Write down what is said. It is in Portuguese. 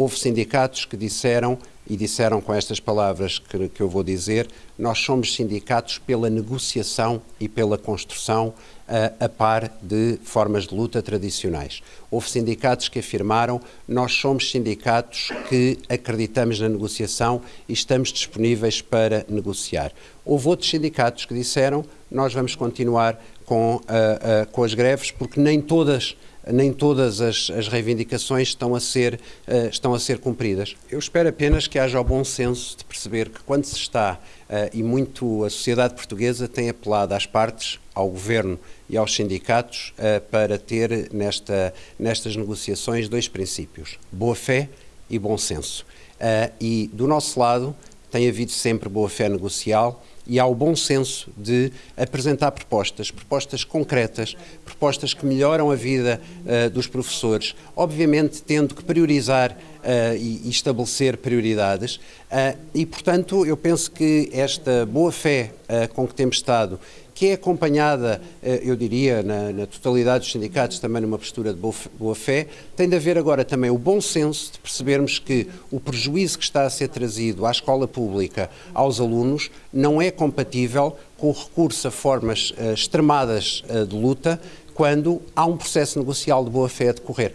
houve sindicatos que disseram, e disseram com estas palavras que, que eu vou dizer, nós somos sindicatos pela negociação e pela construção a, a par de formas de luta tradicionais. Houve sindicatos que afirmaram nós somos sindicatos que acreditamos na negociação e estamos disponíveis para negociar. Houve outros sindicatos que disseram nós vamos continuar com, com as greves porque nem todas nem todas as, as reivindicações estão a, ser, uh, estão a ser cumpridas. Eu espero apenas que haja o bom senso de perceber que quando se está, uh, e muito a sociedade portuguesa tem apelado às partes, ao governo e aos sindicatos, uh, para ter nesta, nestas negociações dois princípios: boa fé e bom senso. e do nosso lado tem havido sempre boa fé negocial e há o bom senso de apresentar propostas, propostas concretas, propostas que melhoram a vida uh, dos professores, obviamente tendo que priorizar uh, e, e, estabelecer prioridades. Uh, e, portanto, eu penso que esta boa fé com que temos estado que é acompanhada, eu diria, na, na, totalidade dos sindicatos, também numa postura de boa fé, tem de haver agora também o bom senso de percebermos que o prejuízo que está a ser trazido à escola pública, aos alunos, não é compatível com o recurso a formas uh, extremadas uh, de luta quando há um processo negocial de boa fé a decorrer.